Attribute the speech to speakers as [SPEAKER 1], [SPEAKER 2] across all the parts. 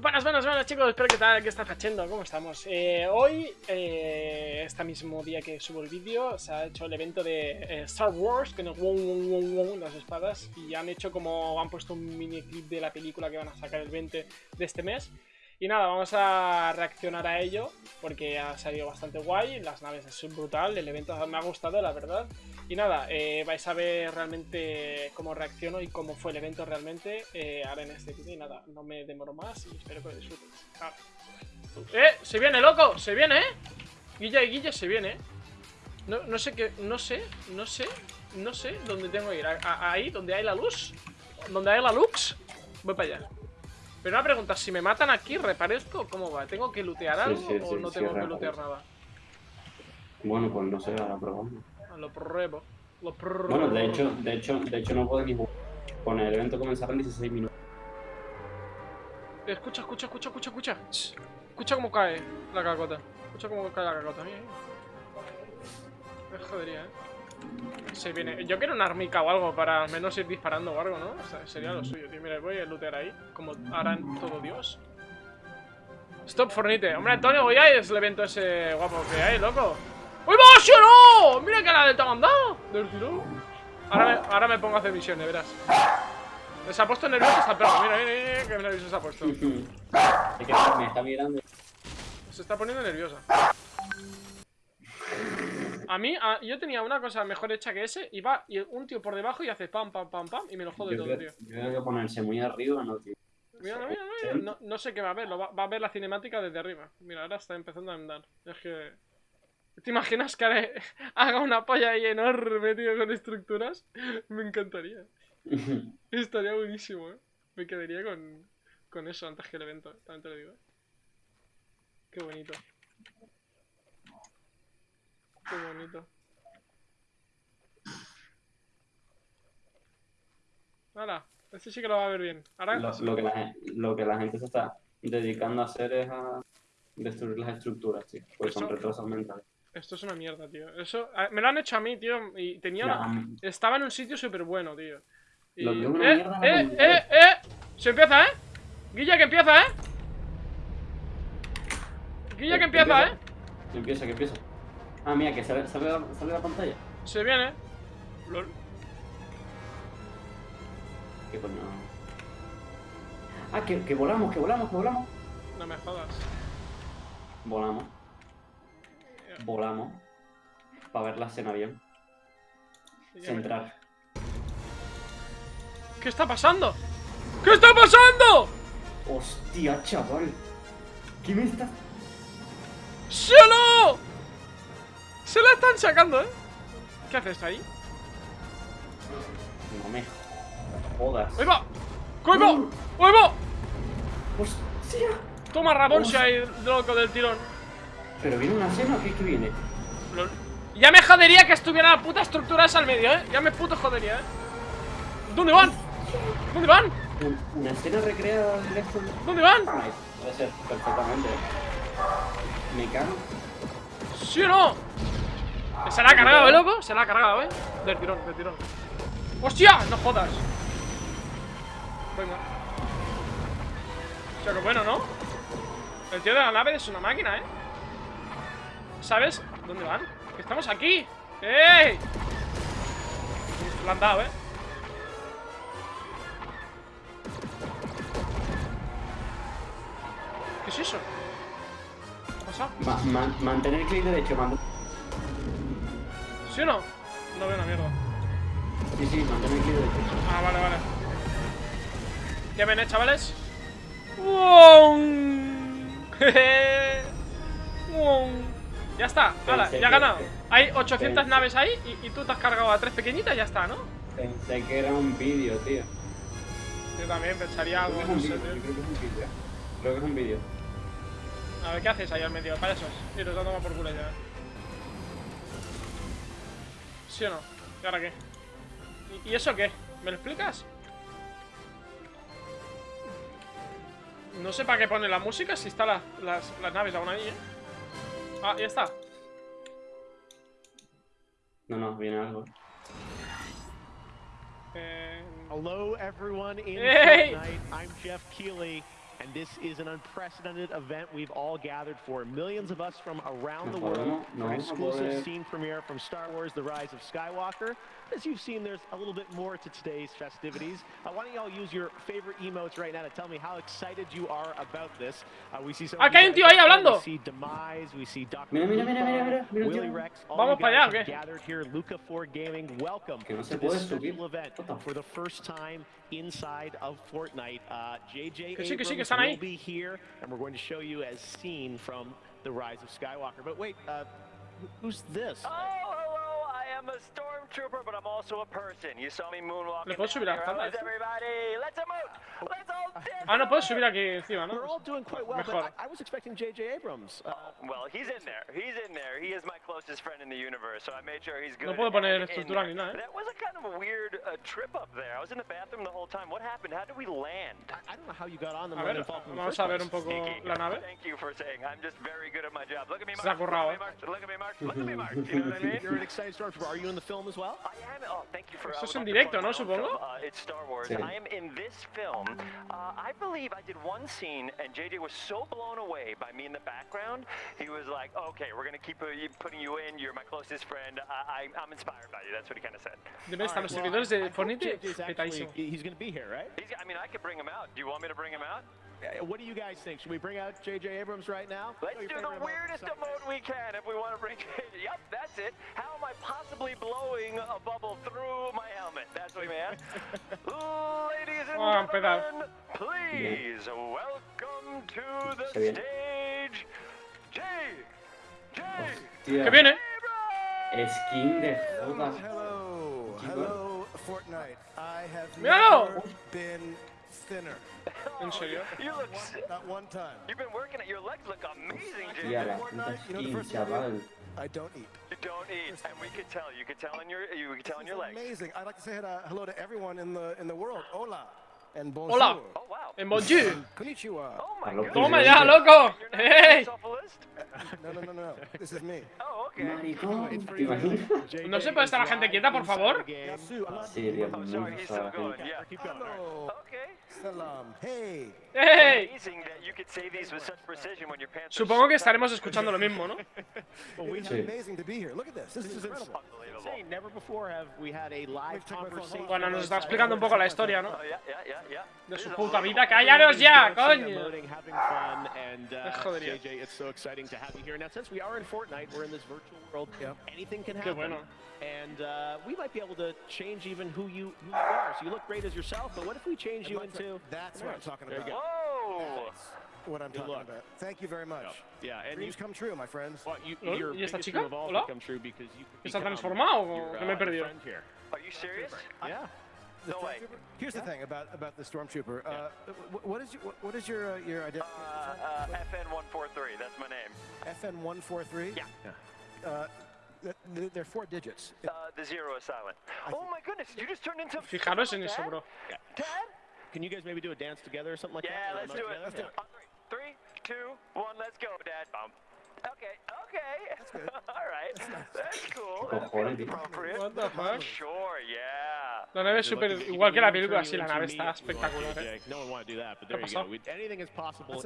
[SPEAKER 1] Buenas, buenas, buenas chicos, espero que tal, que está haciendo, ¿cómo estamos? Eh, hoy, eh, este mismo día que subo el vídeo, se ha hecho el evento de eh, Star Wars, wong, wong, las espadas, y han hecho como, han puesto un mini clip de la película que van a sacar el 20 de este mes. Y nada, vamos a reaccionar a ello, porque ha salido bastante guay, las naves es brutal, el evento me ha gustado, la verdad. Y nada, eh, vais a ver realmente cómo reacciono y cómo fue el evento realmente eh, ahora en este vídeo. Y nada, no me demoro más y espero que lo disfrutéis. Ah. ¡Eh! ¡Se viene, loco! ¡Se viene, eh! Guilla y Guilla se viene, eh. No, no sé qué, no sé, no sé, no sé dónde tengo que ir. ahí, donde hay la luz, donde hay la luz, voy para allá. Pero una pregunta, si me matan aquí, ¿reparezco? ¿Cómo va? ¿Tengo que lootear algo o no tengo que lootear nada?
[SPEAKER 2] Bueno, pues no sé, ahora probamos.
[SPEAKER 1] Ah, lo pruebo. Lo pruebo.
[SPEAKER 2] Bueno, de hecho, de hecho, de hecho no puedo ni. Con el evento comenzar en 16 minutos.
[SPEAKER 1] Escucha, escucha, escucha, escucha, escucha. Escucha cómo cae la cacota. Escucha cómo cae la cacota. Mira. Me jodería, eh. Se viene. Yo quiero una armica o algo para al menos ir disparando o algo, ¿no? O sea, sería lo suyo, tío. Mira, voy a lootear ahí, como harán todo Dios. Stop Fornite. Hombre, Antonio, voy a es el evento ese guapo que hay, loco. ¡Uy, va, no! Mira que la de te ha mandado. Del. Ahora me, ahora me pongo a hacer misiones, verás. Se ha puesto nervioso esta perro. Mira, mira, mira, que nervioso se ha puesto.
[SPEAKER 2] Me está mirando.
[SPEAKER 1] Se está poniendo nerviosa. A mí, yo tenía una cosa mejor hecha que ese y va y un tío por debajo y hace pam, pam, pam, pam y me lo jode todo, tío.
[SPEAKER 2] Yo creo que ponerse muy arriba, no, tío.
[SPEAKER 1] Mira, mira, mira, no, no, sé qué va a ver, va, a ver la cinemática desde arriba. Mira, ahora está empezando a andar. Es que... ¿Te imaginas que haga una polla ahí enorme, tío, con estructuras? Me encantaría. Estaría buenísimo, eh. Me quedaría con, con eso antes que el evento, también te lo digo. Qué bonito. Qué bonito. Ahora, este sí que lo va a ver bien. Ahora...
[SPEAKER 2] Lo, que la, lo que la gente se está dedicando a hacer es a destruir las estructuras, tío. Pues son retrasos mentales.
[SPEAKER 1] Esto es una mierda, tío. Eso me lo han hecho a mí, tío. Y tenía Estaba en un sitio súper bueno, tío.
[SPEAKER 2] Y... Lo
[SPEAKER 1] ¡Eh, eh, eh, eh! Se empieza, ¿eh? Guilla que empieza, ¿eh? Guilla que empieza, ¿eh?
[SPEAKER 2] Que empieza, que empieza. Ah, mira, que sale, sale, sale la pantalla.
[SPEAKER 1] Se viene. LOL.
[SPEAKER 2] ¿Qué coño? Ah, que, que volamos, que volamos, que volamos.
[SPEAKER 1] No me jodas.
[SPEAKER 2] Volamos. Volamos. Para ver la escena bien. Centrar.
[SPEAKER 1] ¿Qué está pasando? ¿Qué está pasando?
[SPEAKER 2] Hostia, chaval. ¿Qué me está...?
[SPEAKER 1] ¡Sí no! Se la están sacando, ¿eh? ¿Qué haces ahí?
[SPEAKER 2] No me jodas.
[SPEAKER 1] ¡Ahí! ¡Ahí va! ¡Ahí va!
[SPEAKER 2] ¡Hostia!
[SPEAKER 1] Toma si hay loco del tirón.
[SPEAKER 2] ¿Pero viene una escena o qué, qué viene?
[SPEAKER 1] Ya me jodería que estuviera la puta estructura esa al medio, ¿eh? Ya me puto jodería, ¿eh? ¿Dónde van? ¿Dónde van?
[SPEAKER 2] ¿Una escena recreada?
[SPEAKER 1] ¿Dónde van?
[SPEAKER 2] Puede ser, perfectamente. ¿eh? Me cago.
[SPEAKER 1] ¿Sí o no? Se la ha cargado, ¿eh, loco? Se la ha cargado, ¿eh? Del tirón, del tirón ¡Hostia! No jodas Venga O sea, que bueno, ¿no? El tío de la nave es una máquina, ¿eh? ¿Sabes? ¿Dónde van? Estamos aquí ¡Ey! Lo han dado, ¿eh? ¿Qué es eso? ¿Qué ha pasado?
[SPEAKER 2] mantener el clic derecho, mando.
[SPEAKER 1] ¿Sí o no? No veo una mierda.
[SPEAKER 2] Sí, sí, mantener el clic derecho.
[SPEAKER 1] Ah, vale, vale. ¿Qué ven, eh, chavales? ¡Wow! ya está, Hala, ya ha ganado. Hay 800 naves ahí y, tú te has cargado a tres pequeñitas y ya está, ¿no?
[SPEAKER 2] Pensé que era un vídeo, tío.
[SPEAKER 1] Yo también pensaría algo,
[SPEAKER 2] no sé, tío. Creo que es un vídeo. Creo que es un vídeo.
[SPEAKER 1] A ver, ¿qué haces ahí al medio? Para esos. Y nos dando por culo ya. ¿Sí o no? ¿Y ahora qué? ¿Y, eso qué? ¿Me lo explicas? No sé para qué pone la música si está las, las naves aún ahí, ¿eh? Ah, ya está.
[SPEAKER 2] No, no, viene algo.
[SPEAKER 1] Eh...
[SPEAKER 3] Hello everyone in
[SPEAKER 1] hey!
[SPEAKER 3] Fortnite. I'm Jeff Keighley. And this is an unprecedented event we've all gathered for. Millions of us from around the world for an exclusive scene premiere from Star Wars The Rise of Skywalker. As you've seen, there's a little bit more to today's festivities. Uh, why don't y'all use your favorite emotes right now to tell me how excited you are about this? Uh, we see some
[SPEAKER 1] Ah, hay un tío ahí hablando.
[SPEAKER 3] We see Demise, we see Dr.
[SPEAKER 2] Mira, mira, mira, mira, mira, mira
[SPEAKER 3] Willy. Rex, all
[SPEAKER 1] Vamos
[SPEAKER 3] you guys
[SPEAKER 1] allá, ¿o
[SPEAKER 3] have
[SPEAKER 1] qué?
[SPEAKER 3] gathered here, Luca 4 Gaming, welcome
[SPEAKER 2] no
[SPEAKER 3] to this special event for the first time inside of Fortnite. Uh, JJ
[SPEAKER 1] Que sí, que sí, que
[SPEAKER 3] Abrams
[SPEAKER 1] están ahí.
[SPEAKER 3] will be here, and we're going to show you as seen from The Rise of Skywalker. But wait, uh, who's this?
[SPEAKER 4] Oh, hello, I am a stormtrooper, but I'm also a person. You saw me moonwalking.
[SPEAKER 1] ¿Le puedo subir a
[SPEAKER 4] here. How's everybody? Let's emote. Let's all dance.
[SPEAKER 1] Ah, no puedo subir aquí encima, ¿no?
[SPEAKER 3] We're all doing quite well,
[SPEAKER 1] Mejor.
[SPEAKER 3] but I, I was expecting JJ Abrams. Uh,
[SPEAKER 4] Well, he's in there. He's in there. He is my closest friend in the universe, so I made sure he's good.
[SPEAKER 1] No puedo poner
[SPEAKER 4] and in
[SPEAKER 1] estructura ni nada, ¿eh?
[SPEAKER 4] That was a kind of a weird uh, trip up there. I was in the bathroom the whole time. What happened? How did we land?
[SPEAKER 3] I, I don't know how you got on the
[SPEAKER 1] A ver,
[SPEAKER 3] Millennium Falcon in the
[SPEAKER 1] vamos a ver un poco
[SPEAKER 4] Sneaky.
[SPEAKER 1] la nave.
[SPEAKER 4] Thank you for saying. I'm just very good at my job. Look at me,
[SPEAKER 1] Se ha
[SPEAKER 4] Mark.
[SPEAKER 1] currado,
[SPEAKER 4] Look at me, Mark. Look at me, Mark. Look at me, Mark. You know what I mean?
[SPEAKER 3] You're an excited stormtrooper. Are you in the film as well?
[SPEAKER 4] I am. Oh, thank you for.
[SPEAKER 1] Esto
[SPEAKER 4] I
[SPEAKER 1] es
[SPEAKER 4] would
[SPEAKER 1] en
[SPEAKER 4] like to
[SPEAKER 1] directo,
[SPEAKER 4] plug
[SPEAKER 1] ¿no?
[SPEAKER 4] my
[SPEAKER 1] Supongo.
[SPEAKER 4] Uh, it's Star Wars.
[SPEAKER 2] Sí.
[SPEAKER 4] I am in this film. Uh, I believe I did one scene, and JJ was so blown away by me in the background. He was like, "Okay, we're gonna keep uh, putting you in. You're my closest friend. I, I, I'm inspired by you." That's what he kind of said.
[SPEAKER 1] Deben estar los
[SPEAKER 3] All right,
[SPEAKER 1] servidores
[SPEAKER 3] well, I-
[SPEAKER 1] de
[SPEAKER 3] I hope
[SPEAKER 1] Fortnite
[SPEAKER 3] JJ's actually-
[SPEAKER 1] petadísimo.
[SPEAKER 3] He's going to be here, right?
[SPEAKER 4] He's, I mean, I could bring him out. Do you want me to bring him out?
[SPEAKER 3] Uh, What do you guys think? Should we bring out JJ Abrams right now?
[SPEAKER 4] Let's
[SPEAKER 3] Oh,
[SPEAKER 4] do the weirdest
[SPEAKER 3] Sorry.
[SPEAKER 4] emote we can if we want to bring it. Yep, that's it. How am I possibly blowing a bubble through my helmet? That's what we meant. Ladies and
[SPEAKER 1] empezar.
[SPEAKER 4] gentlemen, please welcome to the stage, J. J.
[SPEAKER 2] Hostia.
[SPEAKER 1] Que viene.
[SPEAKER 4] Abrams!
[SPEAKER 2] Skin de
[SPEAKER 5] Hello,
[SPEAKER 2] joda.
[SPEAKER 5] hello, hello, Fortnite. I have
[SPEAKER 1] Míralo.
[SPEAKER 5] never been thinner.
[SPEAKER 4] Oh,
[SPEAKER 1] ¿En serio?
[SPEAKER 4] You look. s-
[SPEAKER 5] Not one time.
[SPEAKER 4] You've been working at your legs. Look amazing, J.
[SPEAKER 2] Tía, la puta
[SPEAKER 5] You know the
[SPEAKER 2] skin,
[SPEAKER 5] first thing I do?
[SPEAKER 2] chaval.
[SPEAKER 5] I don't eat.
[SPEAKER 4] You don't eat, and we could tell. You could tell in your. You could tell in
[SPEAKER 5] This
[SPEAKER 4] your
[SPEAKER 5] is
[SPEAKER 4] legs.
[SPEAKER 5] amazing. I'd like to say uh, hello to everyone in the in the world. Hola and bonjour.
[SPEAKER 1] Hola.
[SPEAKER 4] Oh.
[SPEAKER 1] En Bonjour.
[SPEAKER 4] Oh.
[SPEAKER 1] Toma ya, loco. ¡Hey!
[SPEAKER 5] No.
[SPEAKER 4] Oh,
[SPEAKER 1] ¿No se puede estar la gente quieta, por favor?
[SPEAKER 2] Sí, Dios
[SPEAKER 4] Oh,
[SPEAKER 2] mío.
[SPEAKER 5] Hey.
[SPEAKER 1] Supongo que estaremos escuchando lo mismo, ¿no?
[SPEAKER 2] Sí.
[SPEAKER 1] Bueno, nos está explicando un poco la historia, ¿no?
[SPEAKER 4] Oh yeah, yeah, yeah, yeah.
[SPEAKER 1] De
[SPEAKER 4] This
[SPEAKER 1] su
[SPEAKER 4] is a
[SPEAKER 1] puta
[SPEAKER 4] little-
[SPEAKER 1] vida. ¡Callaros ya,
[SPEAKER 3] Dancing,
[SPEAKER 1] coño!
[SPEAKER 3] emoting, having fun, and uh,
[SPEAKER 1] Jodería.
[SPEAKER 3] JJ, it's so exciting to have you here. Now, since we are in Fortnite, we're in this virtual world.
[SPEAKER 5] Yep.
[SPEAKER 3] Anything can
[SPEAKER 1] Qué
[SPEAKER 3] happen.
[SPEAKER 1] bueno.
[SPEAKER 3] And uh, we might be able to change even who you who you are. So you look great as yourself, but what if we change you into?
[SPEAKER 5] That's what I'm talking
[SPEAKER 3] There you
[SPEAKER 5] about.
[SPEAKER 3] go.
[SPEAKER 4] Whoa.
[SPEAKER 5] What I'm
[SPEAKER 3] Good
[SPEAKER 5] talking
[SPEAKER 3] luck.
[SPEAKER 5] about. Thank you very much.
[SPEAKER 3] Yeah, and you,
[SPEAKER 5] Dreams come true, my friends.
[SPEAKER 3] well, you,
[SPEAKER 1] ¿Lol?
[SPEAKER 3] your
[SPEAKER 1] ¿Y esta
[SPEAKER 3] biggest
[SPEAKER 1] chica?
[SPEAKER 3] dream of all
[SPEAKER 1] Hola?
[SPEAKER 3] could come true because you could
[SPEAKER 1] ¿Está
[SPEAKER 3] become
[SPEAKER 1] transformado o
[SPEAKER 3] your,
[SPEAKER 1] que me he
[SPEAKER 3] uh,
[SPEAKER 1] perdido?
[SPEAKER 3] friend here.
[SPEAKER 4] Are you serious?
[SPEAKER 3] Yeah.
[SPEAKER 5] The
[SPEAKER 4] No way.
[SPEAKER 5] Stormtrooper? Here's the thing about about the stormtrooper. Uh, what is your what, what is your uh, your identity?
[SPEAKER 4] Uh, uh, FN143. That's my name.
[SPEAKER 5] FN one four three.
[SPEAKER 4] Yeah.
[SPEAKER 5] Uh, th- th- they're four digits.
[SPEAKER 4] Uh, the zero is silent. Oh my goodness! You just turned into.
[SPEAKER 1] Fijaros en eso,
[SPEAKER 4] Dad?
[SPEAKER 1] bro.
[SPEAKER 4] Dad?
[SPEAKER 3] Can you guys maybe do a dance together or something like
[SPEAKER 4] Yeah,
[SPEAKER 3] that?
[SPEAKER 4] let's do it.
[SPEAKER 3] Let's do it.
[SPEAKER 4] On three, three, two, one. Let's go, Dad. Bum. Okay, okay. That's
[SPEAKER 5] good.
[SPEAKER 4] All right. That's cool.
[SPEAKER 2] ¿Qué
[SPEAKER 4] That
[SPEAKER 2] cojones,
[SPEAKER 4] feels
[SPEAKER 2] tío?
[SPEAKER 4] appropriate.
[SPEAKER 1] What the fuck?
[SPEAKER 4] Sure, yeah.
[SPEAKER 1] La nave es súper igual que la película, sí, la nave está espectacular, ¿eh? ¿Qué pasó?
[SPEAKER 5] That's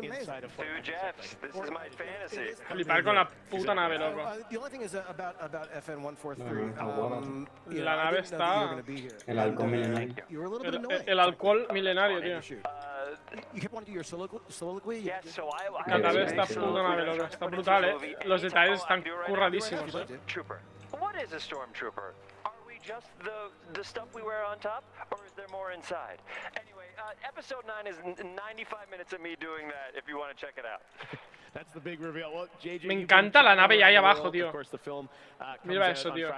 [SPEAKER 4] Two. This is my fantasy.
[SPEAKER 1] Flipar con la puta nave, loco.
[SPEAKER 5] the only thing is about about FN
[SPEAKER 1] La nave está-.
[SPEAKER 2] El
[SPEAKER 5] uh,
[SPEAKER 2] milenario.
[SPEAKER 1] El, el alcohol milenario, tío.
[SPEAKER 5] Shoot. You kept wanting to do your soliloquy. soliloquy?
[SPEAKER 4] yeah, so I. I
[SPEAKER 1] La nave
[SPEAKER 2] Sí,
[SPEAKER 1] está
[SPEAKER 2] sí, sí.
[SPEAKER 1] puta nave, loco. Está brutal, eh. Los detalles están curradísimos, eh.
[SPEAKER 4] Trooper. What is a stormtrooper? Are we just the the stuff we wear on top, or is there more inside? Anyway, uh, episode nine is n- 95 minutes of me doing that. If you want to check it out.
[SPEAKER 3] That's the big reveal. Well, JJ,
[SPEAKER 1] Me encanta la nave
[SPEAKER 3] traveling
[SPEAKER 1] ahí abajo, tío.
[SPEAKER 3] Of course, the film uh,
[SPEAKER 1] Mira eso, tío.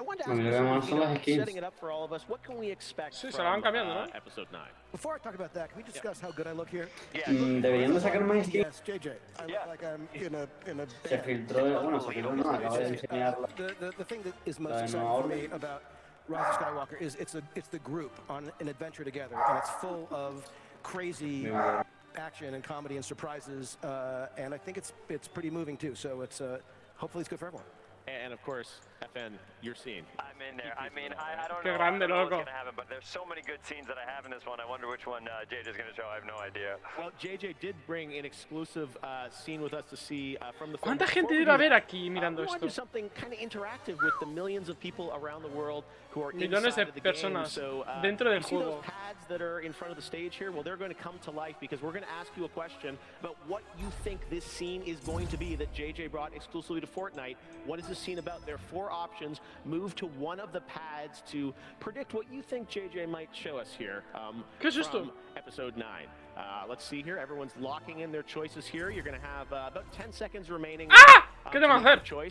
[SPEAKER 3] Friday, December 20th. Uh, but I wanted to
[SPEAKER 2] A
[SPEAKER 3] ask
[SPEAKER 2] mí
[SPEAKER 3] you
[SPEAKER 2] lo que me
[SPEAKER 3] something,
[SPEAKER 2] mola
[SPEAKER 3] you
[SPEAKER 2] son
[SPEAKER 3] know,
[SPEAKER 2] las skins.
[SPEAKER 3] setting it up for all of us. What can we expect
[SPEAKER 1] Sí, se
[SPEAKER 3] from
[SPEAKER 1] la van cambiando,
[SPEAKER 3] uh,
[SPEAKER 1] ¿no?
[SPEAKER 3] episode 9?
[SPEAKER 5] Before I talk about that, can we discuss how good I look here?
[SPEAKER 4] Yeah.
[SPEAKER 2] Mm, Deberían de sacar más skins.
[SPEAKER 5] Yes, JJ. I look
[SPEAKER 4] Yeah.
[SPEAKER 5] like I'm in a in a
[SPEAKER 2] Se
[SPEAKER 5] band.
[SPEAKER 2] filtró, de- bueno, se filtró, no, acabo de enseñar
[SPEAKER 5] Uh, the, the, the thing that is most
[SPEAKER 2] Uh, no,
[SPEAKER 5] exciting for me
[SPEAKER 2] orden.
[SPEAKER 5] about Rise of Skywalker is it's a it's the group on an adventure together, and it's full of crazy
[SPEAKER 2] Mi madre.
[SPEAKER 5] action and comedy and surprises, uh, and I think it's it's pretty moving too. So it's uh, hopefully it's good for everyone.
[SPEAKER 3] And of course, FN, your scene.
[SPEAKER 4] I'm in there. I mean, I, I don't know,
[SPEAKER 1] grande,
[SPEAKER 4] I don't know what's gonna happen, but there's so many good scenes that I have in this one. I wonder which one uh, JJ's gonna show. I have no idea.
[SPEAKER 3] Well, JJ did bring an exclusive uh, scene with us to see uh, from the film.
[SPEAKER 1] ¿Cuánta gente ver
[SPEAKER 3] that,
[SPEAKER 1] aquí
[SPEAKER 3] uh,
[SPEAKER 1] mirando
[SPEAKER 3] we want to do
[SPEAKER 1] esto?
[SPEAKER 3] something kind of interactive with the millions of people around the world who are
[SPEAKER 1] Millones de
[SPEAKER 3] inside of the game.
[SPEAKER 1] personas
[SPEAKER 3] So, uh,
[SPEAKER 1] dentro del juego.
[SPEAKER 3] Pads that are in front of the stage here? Well, they're going to come to life because we're going to ask you a question about what you think this scene is going to be that JJ brought exclusively to Fortnite. What is this scene about? There are four options. Move to one of the pads to predict what you think JJ might show us here. Um,
[SPEAKER 1] ¿Qué es esto?
[SPEAKER 3] from episode 9. Uh, let's see here. Everyone's locking in their choices here. You're going to have uh, about 10 seconds remaining.
[SPEAKER 1] ¡Ah!
[SPEAKER 3] Uh,
[SPEAKER 1] ¿Qué te va a hacer?
[SPEAKER 3] Uh,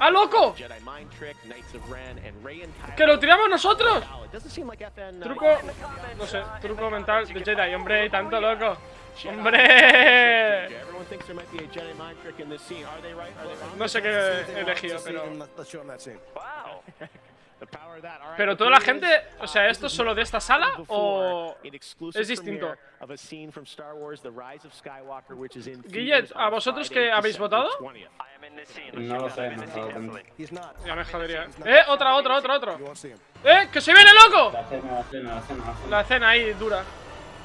[SPEAKER 1] ¡Ah, loco! ¡Que lo tiramos nosotros!
[SPEAKER 3] Uh,
[SPEAKER 1] Truco, no sé, truco mental de Jedi, hombre, tanto loco. ¡Hombre!
[SPEAKER 3] Everyone thinks there might be a Jedi mind trick in this scene. Are they right? Are they wrong?
[SPEAKER 1] No sé qué he elegido, pero... Pero toda la gente, o sea, ¿esto es solo de esta sala o es distinto?
[SPEAKER 3] Of a scene from Star Wars: The Rise of Skywalker, which is in
[SPEAKER 1] Guille,
[SPEAKER 3] theaters
[SPEAKER 1] ¿a
[SPEAKER 3] on
[SPEAKER 1] vosotros que habéis votado?
[SPEAKER 3] 20th.
[SPEAKER 4] I am in this scene.
[SPEAKER 2] No lo sé, no.
[SPEAKER 1] Ya me jodería. ¡Eh! ¡Otra, otra, otra, otra! ¡Eh! ¡Que se viene, loco!
[SPEAKER 2] La cena, la cena, la cena, la cena.
[SPEAKER 1] La escena ahí dura.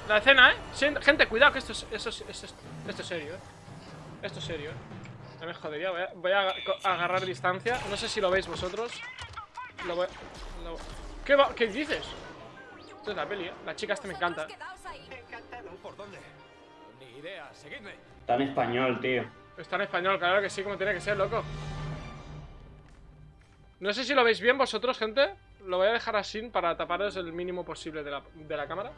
[SPEAKER 1] La escena, ¿eh? Gente, cuidado, que esto es, esto es, esto es, esto es serio, ¿eh? Esto es serio, ¿eh? Ya me jodería, voy a, voy agarrar distancia. No sé si lo veis vosotros. Lo voy, lo- ¿Qué, va- ¿Qué dices? Esto es la peli, ¿eh? La chica esta me encanta.
[SPEAKER 6] ¿Por dónde? Ni idea, seguidme.
[SPEAKER 2] Está en español, tío.
[SPEAKER 1] Está en español, claro que sí, como tiene que ser, loco. No sé si lo veis bien vosotros, gente. Lo voy a dejar así para taparos el mínimo posible de la, de la cámara.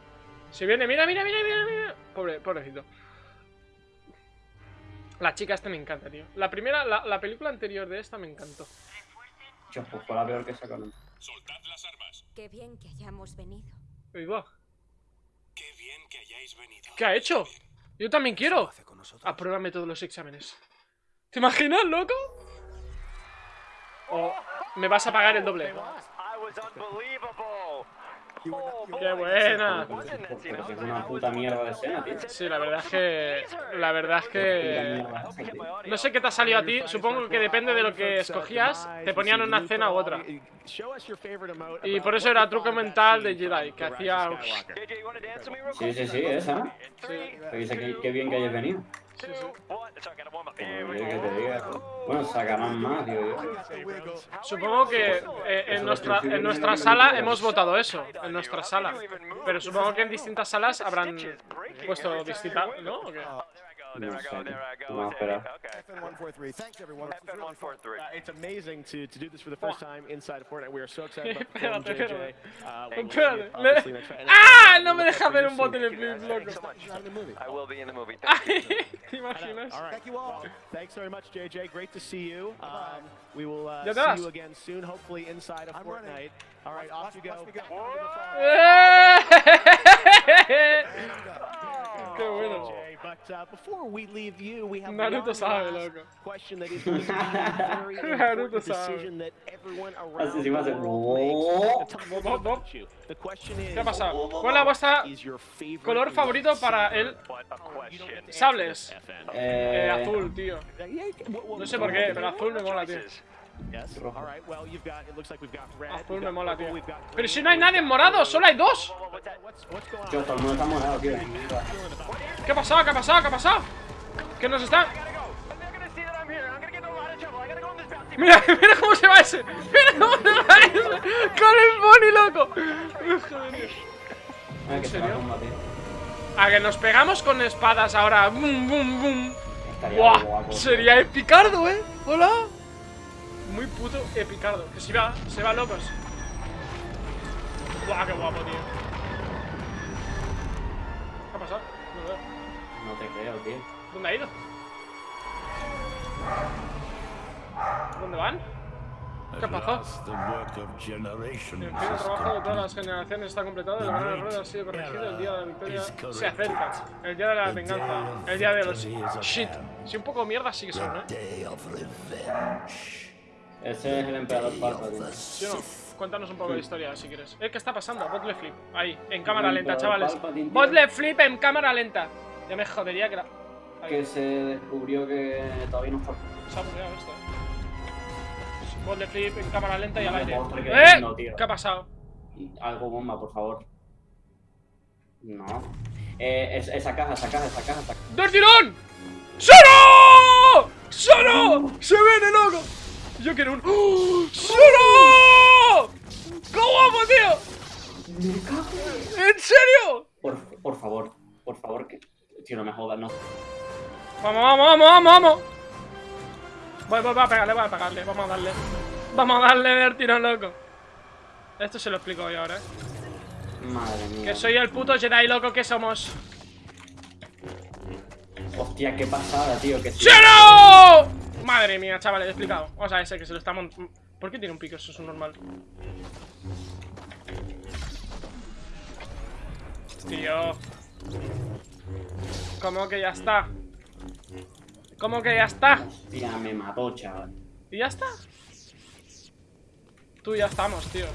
[SPEAKER 1] Si viene, mira, mira, mira, mira, mira. Pobre, pobrecito. La chica esta me encanta, tío. La primera, la, la película anterior de esta me encantó.
[SPEAKER 2] Chos, pues fue la peor que sacaron.
[SPEAKER 7] Soltad las armas.
[SPEAKER 8] Qué bien que hayamos venido.
[SPEAKER 1] Ahí va.
[SPEAKER 7] Qué bien que hayáis venido.
[SPEAKER 1] ¿Qué ha hecho? Yo también quiero.
[SPEAKER 5] Hace con nosotros.
[SPEAKER 1] Apruébame todos los exámenes. ¿Te imaginas, loco? O me vas a pagar el doble. ¡Qué buena!
[SPEAKER 2] Pero es una puta mierda de escena, tío.
[SPEAKER 1] Sí, la verdad es que. La verdad es que. No sé qué te ha salido a ti. Supongo que depende de lo que escogías. Te ponían una escena u otra. Y por eso era truco mental de Jedi, que hacía.
[SPEAKER 2] Sí, sí, sí, esa. Qué bien que hayas venido. Que te diga. Bueno, sacarán más, digo yo.
[SPEAKER 1] Supongo que eh, en, nuestra, en nuestra sala hemos votado eso. En nuestra sala. Pero supongo que en distintas salas habrán puesto distinta. ¿No? ¿O qué?
[SPEAKER 4] There I
[SPEAKER 2] No
[SPEAKER 4] go,
[SPEAKER 2] sé.
[SPEAKER 4] there I go.
[SPEAKER 2] Vamos a
[SPEAKER 4] there I
[SPEAKER 2] esperar.
[SPEAKER 4] go. Okay.
[SPEAKER 5] FN143. Thanks, everyone. This was really fun.
[SPEAKER 4] FN143.
[SPEAKER 3] Uh,
[SPEAKER 1] Espérate.
[SPEAKER 3] Uh,
[SPEAKER 1] Espérate. ¡Ah! No me deja ver un botón en
[SPEAKER 4] you
[SPEAKER 1] loco.
[SPEAKER 4] So much.
[SPEAKER 5] Not in the movie.
[SPEAKER 4] I will be in the movie. Thank you.
[SPEAKER 1] ¿Te imaginas?
[SPEAKER 3] All right.
[SPEAKER 5] Thank you all.
[SPEAKER 3] Well, thanks very much, JJ. Great to see you. Um, we will uh,
[SPEAKER 1] Ya
[SPEAKER 3] see you again soon, hopefully inside of
[SPEAKER 5] I'm
[SPEAKER 3] Fortnite.
[SPEAKER 5] running.
[SPEAKER 3] All right,
[SPEAKER 5] Watch-
[SPEAKER 3] off you go.
[SPEAKER 5] watch me go.
[SPEAKER 1] ¡Qué bueno!
[SPEAKER 3] JJ, But uh, before we leave you, we have
[SPEAKER 1] Naruto sabe, loco. Naruto sabe.
[SPEAKER 3] decision that everyone around
[SPEAKER 2] Así sí va a ser.
[SPEAKER 1] ¿Qué ha pasado? ¿Cuál es vuestra
[SPEAKER 3] is your favorite
[SPEAKER 1] color favorito para el
[SPEAKER 4] question.
[SPEAKER 1] sables? Eh,
[SPEAKER 2] Eh,
[SPEAKER 1] azul, tío. No sé por qué, pero azul me mola, tío. Azul
[SPEAKER 3] we've
[SPEAKER 1] me mola, tío. Pero si no hay nadie en morado, solo hay dos.
[SPEAKER 2] Todo el mundo está morado, tío.
[SPEAKER 1] ¿Qué ha pasado? ¿Qué ha pasado? ¿Qué ha pasado? ¿Qué nos están?
[SPEAKER 4] Bounty.
[SPEAKER 1] Mira, mira cómo se va ese. Mira cómo se va ese. Con el pony, loco. Joder.
[SPEAKER 2] Ah, a
[SPEAKER 1] serio? A que nos pegamos con espadas ahora. Bum, bum, bum.
[SPEAKER 2] Estaría
[SPEAKER 1] Buah, sería epicardo, eh. Hola. Muy puto epicardo. Que se va, se va locos. Buah, qué guapo, tío. ¿Qué ha pasado? No veo.
[SPEAKER 2] No te creo, tío.
[SPEAKER 1] ¿Dónde ha ido? ¿Dónde van? ¿Qué pasó? El fin del trabajo de todas las generaciones está completado, el gran error ha sido corregido, el día de la victoria se acerca, el día de la venganza, el día de los shit. Si un poco mierda sí que son, ¿eh?
[SPEAKER 2] Ese es el emperador Palpatine.
[SPEAKER 1] ¿Sí o no? Cuéntanos un poco de historia si quieres. ¿Eh? ¿Qué está pasando? Botle flip. Ahí, en cámara lenta, chavales. Botle flip en cámara lenta. Ya me jodería que la...
[SPEAKER 2] que se descubrió que todavía no está.
[SPEAKER 1] Se ha esto. Bot flip en cámara lenta y al aire. ¡Eh!
[SPEAKER 2] no.
[SPEAKER 1] ¿Qué ha pasado?
[SPEAKER 2] Algo bomba, por favor. No. Eh, es- esa caja, esa caja, esa caja, esa caja.
[SPEAKER 1] ¡Del tirón! ¡Solo! ¡Solo! ¡Se viene, loco! Yo quiero un. ¡Oh! ¡Solo! ¡Qué guapo, tío! ¿En serio?
[SPEAKER 2] Por, por favor, por favor, que. Tío, no me jodas, no.
[SPEAKER 1] Vamos, vamos, vamos, vamos, vamos. Voy, voy, voy a pegarle, voy a pegarle. Vamos a darle. Vamos a darle del tirón, loco. Esto se lo explico yo ahora, eh.
[SPEAKER 2] Madre mía.
[SPEAKER 1] Que soy el puto Jedi loco que somos.
[SPEAKER 2] Hostia, qué pasada, tío. Que.
[SPEAKER 1] Madre mía, chavales, he explicado. Vamos a ese que se lo está mont- ¿Por qué tiene un pico? Eso es un normal. Tío. ¿Cómo que ya está? ¿Cómo que ya está?
[SPEAKER 2] Hostia, me mató, chaval.
[SPEAKER 1] ¿Y ya está? Tú ya estamos, tío.